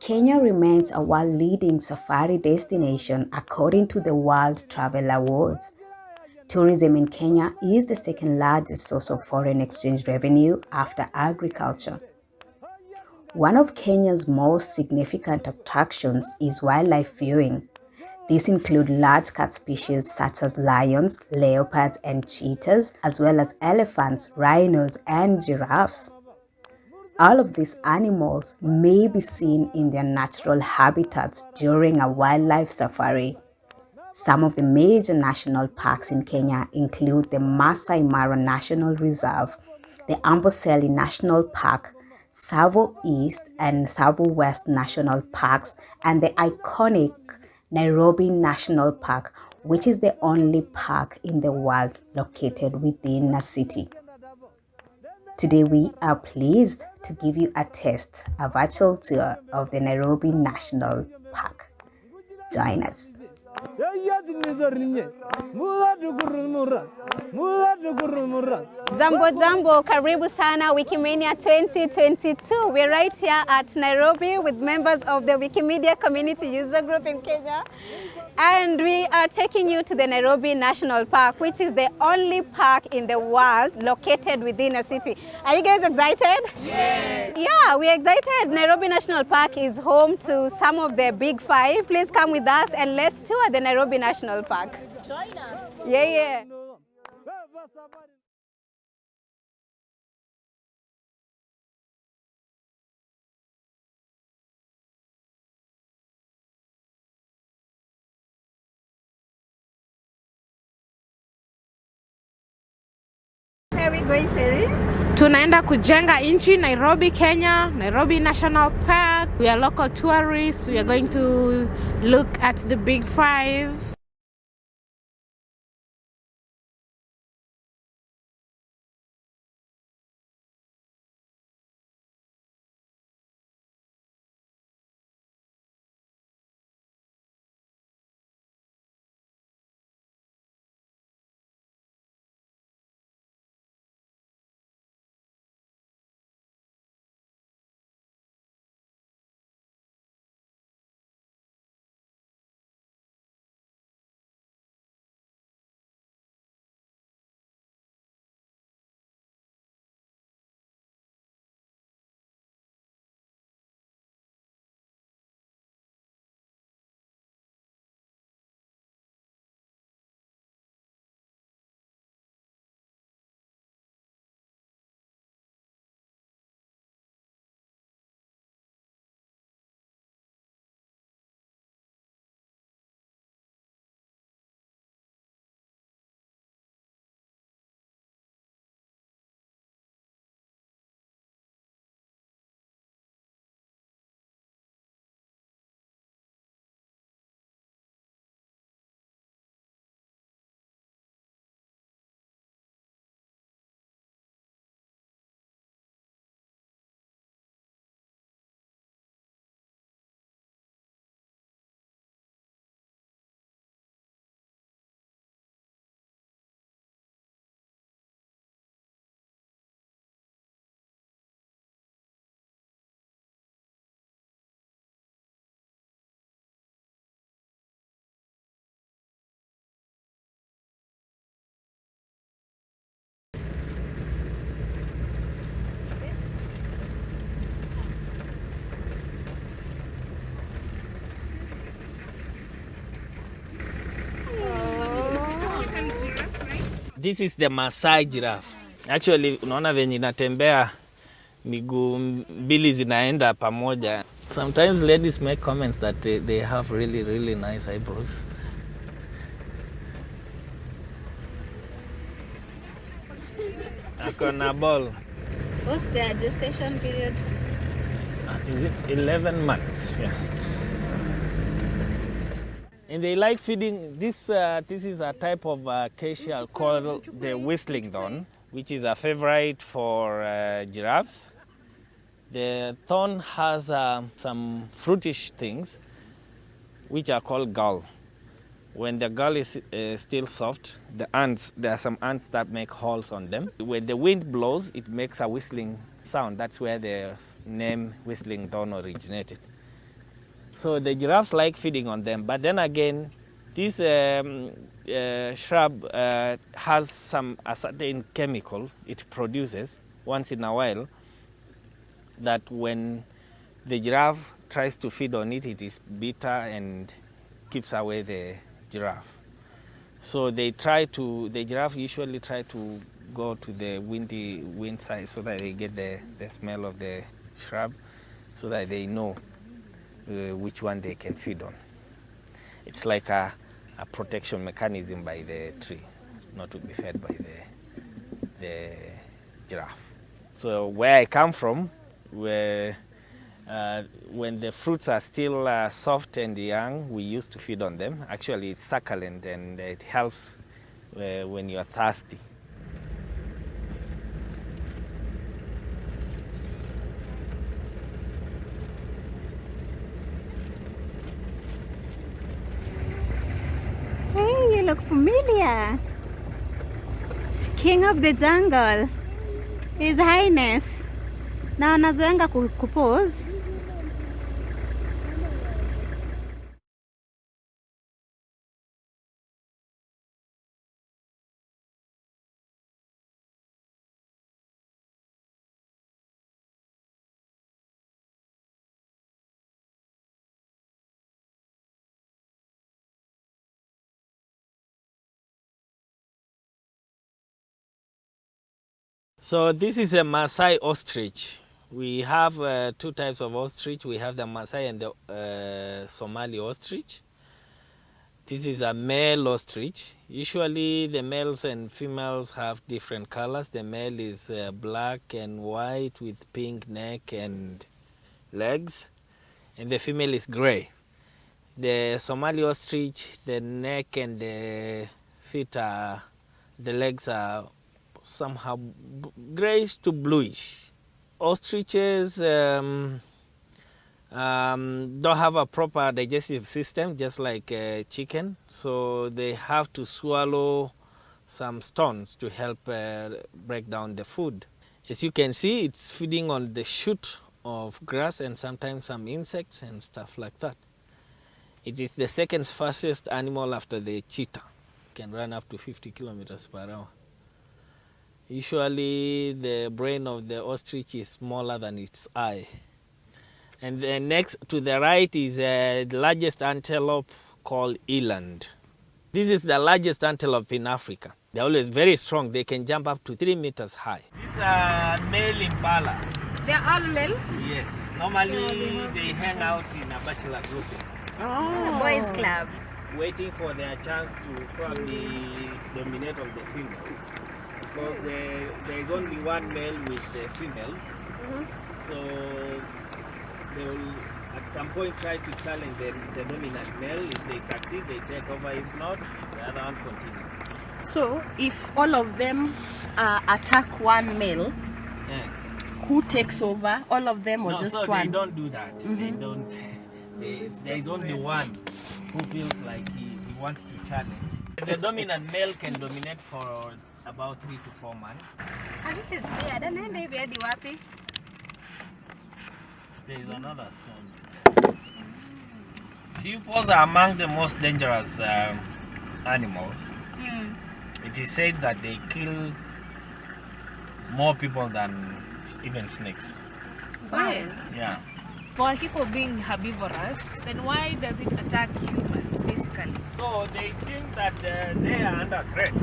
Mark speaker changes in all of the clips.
Speaker 1: Kenya remains a world-leading safari destination according to the World Travel Awards. Tourism in Kenya is the second largest source of foreign exchange revenue after agriculture. One of Kenya's most significant attractions is wildlife viewing. These include large cat species such as lions, leopards, and cheetahs, as well as elephants, rhinos, and giraffes. All of these animals may be seen in their natural habitats during a wildlife safari. Some of the major national parks in Kenya include the Masai Mara National Reserve, the Amboseli National Park, Tsavo East and Tsavo West National Parks, and the iconic Nairobi National Park, which is the only park in the world located within a city. Today, we are pleased to give you a taste, a virtual tour of the Nairobi National Park. Join us.
Speaker 2: Jambo zambo karibu sana Wikimania 2022. We're right here at Nairobi with members of the Wikimedia Community User Group in Kenya. And we are taking you to the Nairobi National Park, which is the only park in the world located within a city. Are you guys excited? Yes. Yeah, we're excited. Nairobi National Park is home to some of the big five. Please come with us and let's tour the Nairobi National Park.
Speaker 3: Join us.
Speaker 2: Yeah, yeah.
Speaker 3: Tunaenda kujenga nchi Nairobi, Kenya, Nairobi National Park. We are local tourists. We are going to look at the big five.
Speaker 4: This is the Masai giraffe. Actually, unaona venye inatembea miguu mbili zinaenda pamoja. Sometimes ladies make comments that they, they have really really nice eyebrows. Ako na ball.
Speaker 2: What's the gestation period?
Speaker 4: Is it 11 months? Yeah. And they like feeding, this, uh, this is a type of uh, acacia called the whistling thorn, which is a favorite for uh, giraffes. The thorn has um, some fruitish things, which are called gall. When the gall is uh, still soft, the ants, there are some ants that make holes on them. When the wind blows, it makes a whistling sound. That's where the name whistling thorn originated. So the giraffes like feeding on them. But then again, this um, uh, shrub uh, has some a certain chemical it produces once in a while that when the giraffe tries to feed on it, it is bitter and keeps away the giraffe. So they try to, the giraffe usually try to go to the windy wind side so that they get the, the smell of the shrub so that they know uh, which one they can feed on. It's like a, a protection mechanism by the tree, not to be fed by the, the giraffe. So where I come from, where uh, when the fruits are still uh, soft and young, we used to feed on them. Actually, it's succulent and it helps uh, when you are thirsty.
Speaker 2: Look familiar. King of the jungle. His Highness. Na wanazoenga ku- kupose.
Speaker 4: So this is a Maasai ostrich. We have uh, two types of ostrich. We have the Maasai and the uh, Somali ostrich. This is a male ostrich. Usually the males and females have different colors. The male is uh, black and white with pink neck and legs, and the female is gray. The Somali ostrich, the neck and the feet are, the legs are somehow grayish to bluish. Ostriches um, um, don't have a proper digestive system, just like uh, chicken, so they have to swallow some stones to help uh, break down the food. As you can see, it's feeding on the shoot of grass and sometimes some insects and stuff like that. It is the second fastest animal after the cheetah. Can run up to 50 kilometers per hour. Usually, the brain of the ostrich is smaller than its eye. And then next to the right is uh, the largest antelope called eland. This is the largest antelope in Africa. They're always very strong. They can jump up to three meters high. These are male impala.
Speaker 3: They're all male.
Speaker 4: Yes. Normally, they hang out in a bachelor grouping,
Speaker 3: Oh.
Speaker 2: Boys Club.
Speaker 4: waiting for their chance to probably dominate on the females. Because there, there is only one male with the females. So they will at some point try to challenge the, the dominant male. If they succeed, they take over. If not, the other one continues.
Speaker 5: So, if all of them uh, attack one male,
Speaker 4: Yeah.
Speaker 5: who takes over? All of them or
Speaker 4: no,
Speaker 5: just
Speaker 4: so
Speaker 5: one?
Speaker 4: they don't do that. They don't. They, there is only one who feels like he, he wants to challenge. The dominant male can dominate for about three to four months.
Speaker 2: This is weird. Anaenda hivi hadi wapi?
Speaker 4: There is another stone. Hippos are among the most dangerous um, animals. It is said that they kill more people than even snakes.
Speaker 6: Why?
Speaker 4: Yeah.
Speaker 6: For hippo being herbivorous, then why does it attack humans basically?
Speaker 4: So they think that uh, they are under threat.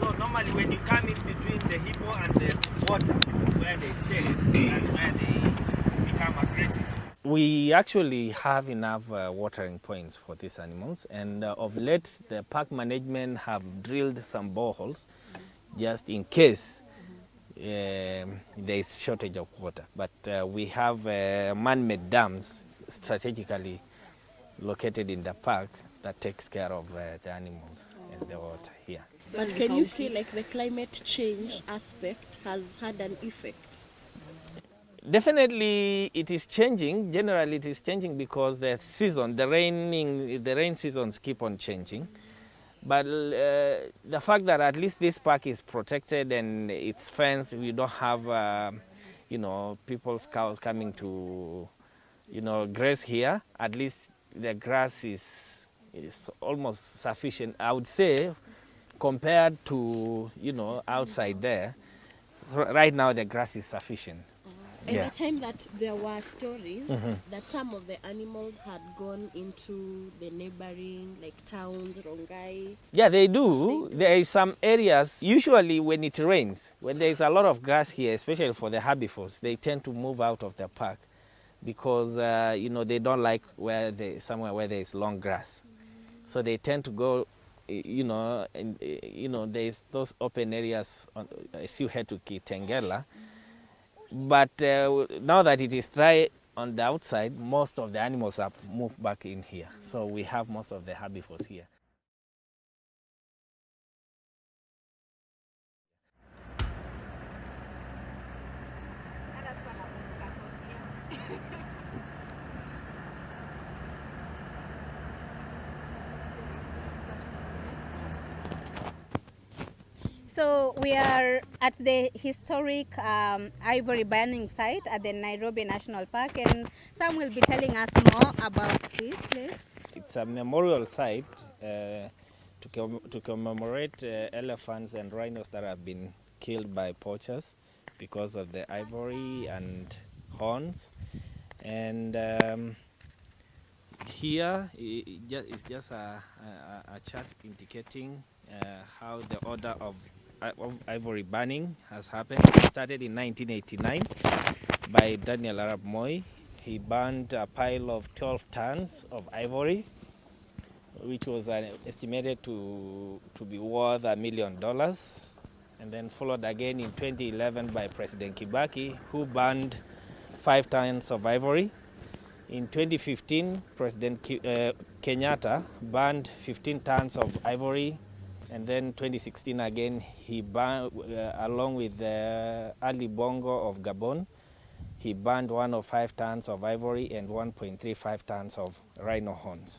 Speaker 4: So normally when you come in between the hippo and the water where they stay, that's where they become aggressive. We actually have enough uh, watering points for these animals and uh, of late the park management have drilled some boreholes just in case um there is shortage of water. But uh, we have uh, man-made dams strategically located in the park that takes care of uh, the animals and the water here.
Speaker 5: But can you see like the climate change aspect has had an effect?
Speaker 4: Definitely, it is changing. Generally, it is changing because the season, the raining, the rain seasons keep on changing. But uh, the fact that at least this park is protected and it's fenced, we don't have, uh, you know, people's cows coming to, you know, graze here. At least the grass is is almost sufficient. I would say, compared to, you know, outside there. Right now, the grass is sufficient. Mm-hmm.
Speaker 5: And
Speaker 4: Yeah.
Speaker 5: the time that there were stories mm-hmm. that some of the animals had gone into the neighboring like towns, Rongai.
Speaker 4: Yeah, they do. There is some areas, usually when it rains, when there is a lot of grass here, especially for the herbivores, they tend to move out of the park because, uh, you know, they don't like where they, somewhere where there is long grass. Mm-hmm. So they tend to go, you know, and, you know, there's those open areas on, as you head to Kitengela. But uh, now that it is dry on the outside, most of the animals have moved back in here. So we have most of the herbivores here.
Speaker 2: So we are at the historic um, ivory burning site at the Nairobi National Park, and Sam will be telling us more about this place.
Speaker 4: It's a memorial site uh, to, com- to commemorate uh, elephants and rhinos that have been killed by poachers because of the ivory and horns. And um, here i- i- ju- is just a, a, a chart indicating uh, how the order of ivory burning has happened. It started in 1989 by Daniel arap Moi. He burned a pile of 12 tons of ivory, which was uh, estimated to, to be worth a million dollars. And then followed again in 2011 by President Kibaki, who burned five tons of ivory. In 2015, President uh, Kenyatta burned 15 tons of ivory. And then 2016 again, he uh, along with uh, Ali Bongo of Gabon, he burned 105 tons of ivory and 1.35 tons of rhino horns.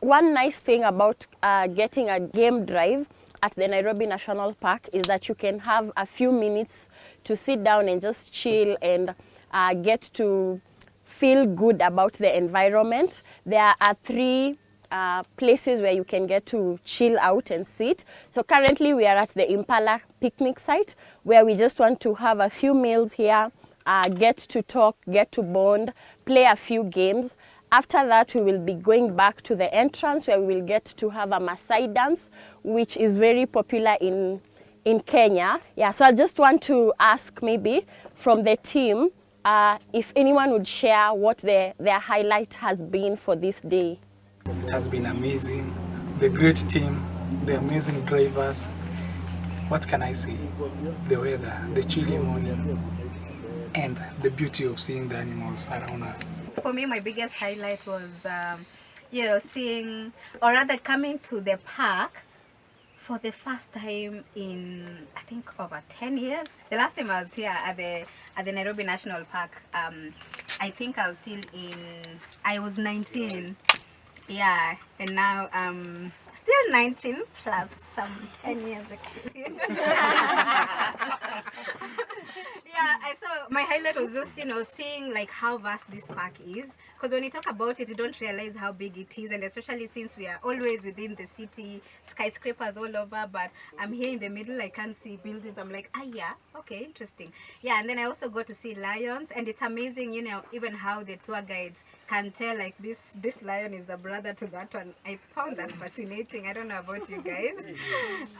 Speaker 5: One nice thing about uh, getting a game drive at the Nairobi National Park is that you can have a few minutes to sit down and just chill and uh, get to feel good about the environment. There are three uh, places where you can get to chill out and sit. So currently we are at the Impala picnic site where we just want to have a few meals here, uh, get to talk, get to bond, play a few games. After that, we will be going back to the entrance where we will get to have a Maasai dance, which is very popular in, in Kenya. Yeah, so I just want to ask maybe from the team uh, if anyone would share what their, their highlight has been for this day.
Speaker 7: It has been amazing. The great team, the amazing drivers. What can I say? The weather, the chilly morning, and the beauty of seeing the animals around us.
Speaker 2: For me, my biggest highlight was, um, you know, seeing or rather coming to the park for the first time in I think over 10 years. The last time I was here at the at the Nairobi National Park, um, I think I was still in I was 19. Yeah, and now um still 19 plus some 10 years experience. yeah, I saw my highlight was just you know seeing like how vast this park is. Because when you talk about it you don't realize how big it is and especially since we are always within the city skyscrapers all over but I'm here in the middle I can't see buildings. I'm like ah yeah okay interesting. Yeah and then I also got to see lions and it's amazing you know even how the tour guides can tell like this this lion is a brother to that one. I found that fascinating I don't know about you guys.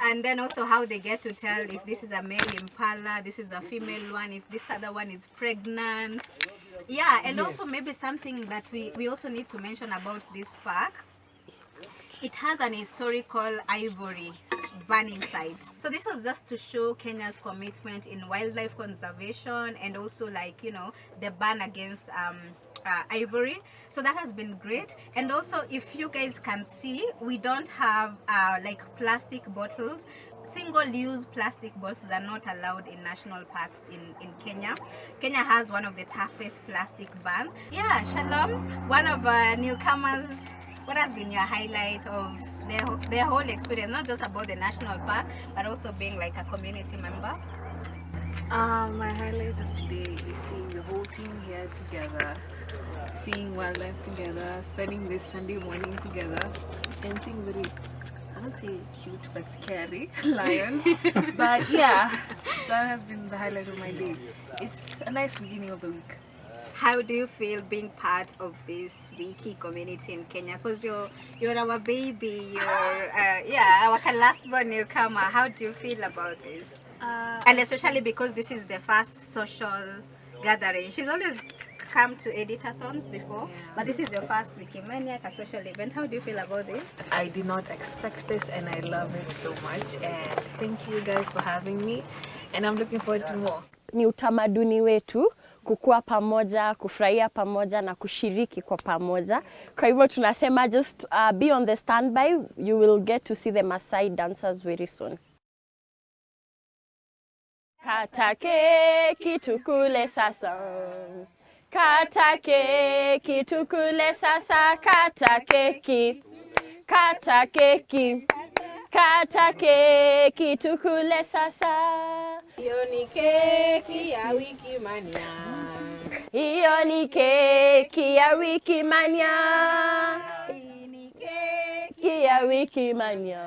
Speaker 2: And then also how they get to tell if this is a male impala this is a female one if this other one is pregnant. Yeah and also maybe something that we we also need to mention about this park. It has an historical ivory burning site so this was just to show kenya's commitment in wildlife conservation and also like you know the ban against um uh, ivory. So that has been great. And also, if you guys can see, we don't have uh, like plastic bottles. Single-use plastic bottles are not allowed in national parks in, in Kenya. Kenya has one of the toughest plastic bans. Yeah, Shalom, one of our newcomers. What has been your highlight of their, their whole experience? Not just about the national park, but also being like a community member.
Speaker 6: Uh, my highlight of today is seeing the whole team here together, seeing wildlife together, spending this Sunday morning together, and seeing very, I don't say cute but scary lions. but yeah, that has been the highlight of my day. It's a nice beginning of the week.
Speaker 2: how do you feel being part of this wiki community in Kenya? Because you're you're our baby, you're uh, yeah our last born newcomer. How do you feel about this?
Speaker 6: Uh,
Speaker 2: And especially because this is the first social gathering. She's always come to editathons before, yeah. but this is your first Wikimania, a social event. How do you feel about this?
Speaker 6: I did not expect this and I love it so much. And thank you guys for having me. And I'm looking forward to more.
Speaker 5: ni utamaduni wetu kukua pamoja, kufurahia pamoja na kushiriki kwa pamoja. Kwa hivyo tunasema just uh, be on the standby. You will get to see the Maasai dancers very soon. Kata keki tukule sasa. Kata keki tukule sasa. Kata keki. Kata keki. Kata keki tukule sasa.
Speaker 3: Hiyo ni keki ya wiki mania.
Speaker 5: Hiyo ni keki ya wiki mania. Keki ya wiki mania.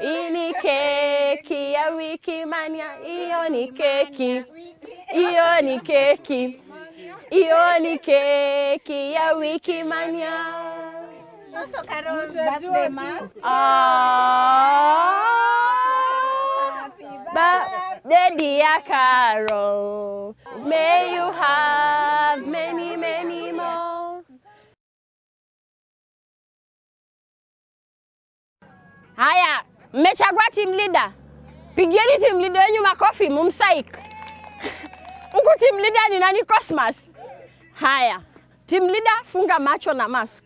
Speaker 5: Hii ni keki ya wiki mania. Hiyo ni keki. Hiyo ni keki. Hiyo ni keki ya wiki mania.
Speaker 2: Also, Carol's birthday month.
Speaker 5: Ah, birthday ya Carol. May you have many, many more. Haya, mmechagua team leader. Pigieni team leader wenyu makofi, mumsaik. Huku team leader ni nani? Cosmas. Haya, team leader, funga macho na mask.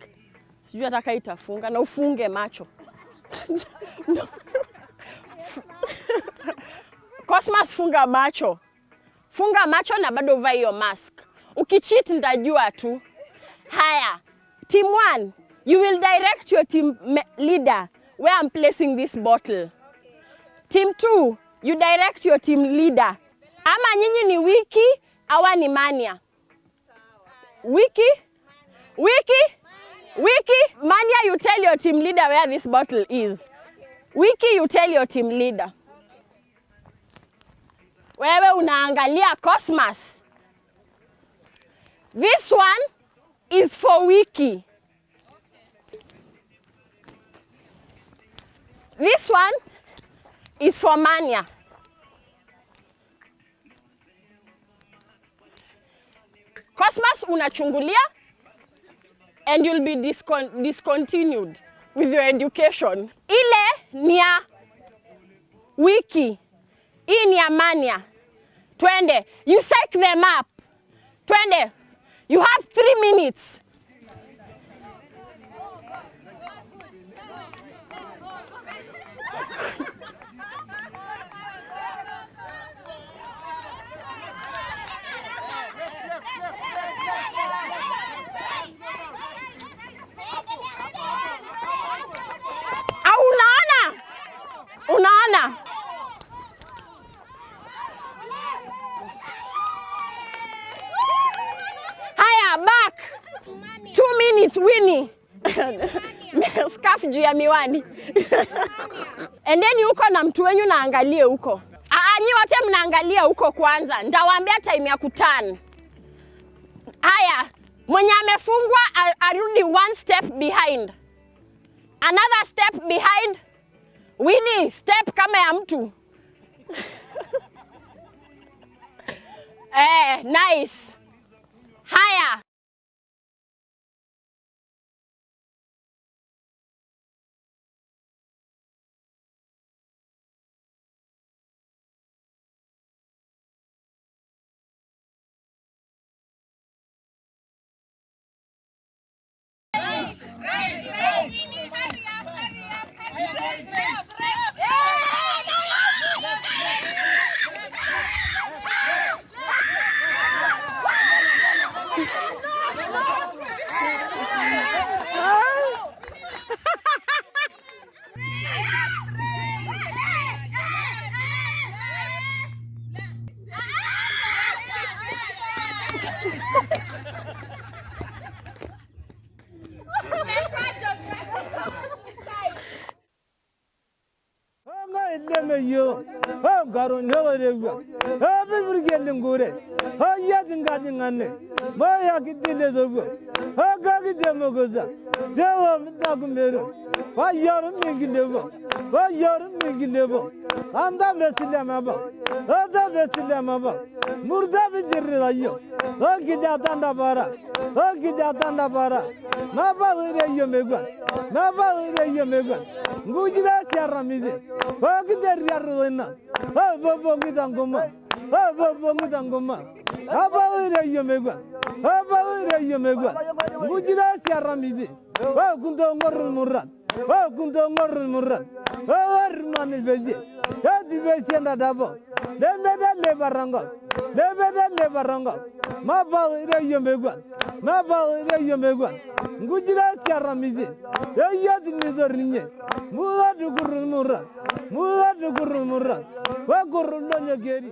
Speaker 5: Sijui ataka itafunga na ufunge macho. Cosmas, funga macho, funga macho na bado vaa hiyo mask. Ukicheat ndajua tu. Haya, team one, you will direct your team leader where I'm placing this bottle. Team two, you direct your team leader. Ama nyinyi ni wiki awa ni mania? Wiki, wiki, wiki. Mania, you tell your team leader where this bottle is. Wiki, you tell your team leader. Wewe unaangalia Cosmas. This one is for Wiki. This one is for Mania. Cosmos unachungulia and you'll be discon discontinued with your education. Ile ni ya Wiki. Hii ni ya Mania. Twende. You psych them up. Twende. You have three minutes. Au unaona? Unaona? Haya, back. Two minutes, Winnie. Scarf juu ya miwani. Endeni huko na mtu wenyu naangalie huko. Nyi wote mnaangalia huko kwanza. ndawaambia time ya kutan Haya, mwenye amefungwa arudi one step behind. Another step behind. Wini, step kama ya mtu. eh, nice. Haya.
Speaker 8: karun ne var yok. Ha bir gelin gore. Ha yedin kadın anne. Ba ya gidile dogo. Ha gagi demo goza. Sevam takım verin. Ha yarım ilgili bu. Ha yarım ilgili bu. Anda vesile mi bu? Anda vesile mi bu? Murda mı girdi dayı? O gidiyordan da para. O gidiyordan da para. Ne yapalım reyye mi bu? Ne yapalım reyye mi bu? Bu gidiyorsa yaramıydı. O gider yarılığına. O bu bu giden kuma. O bu bu giden kuma. Ne yapalım reyye mi bu? Ne yapalım reyye mi bu? Bu. O kundu ngorul. Nyageri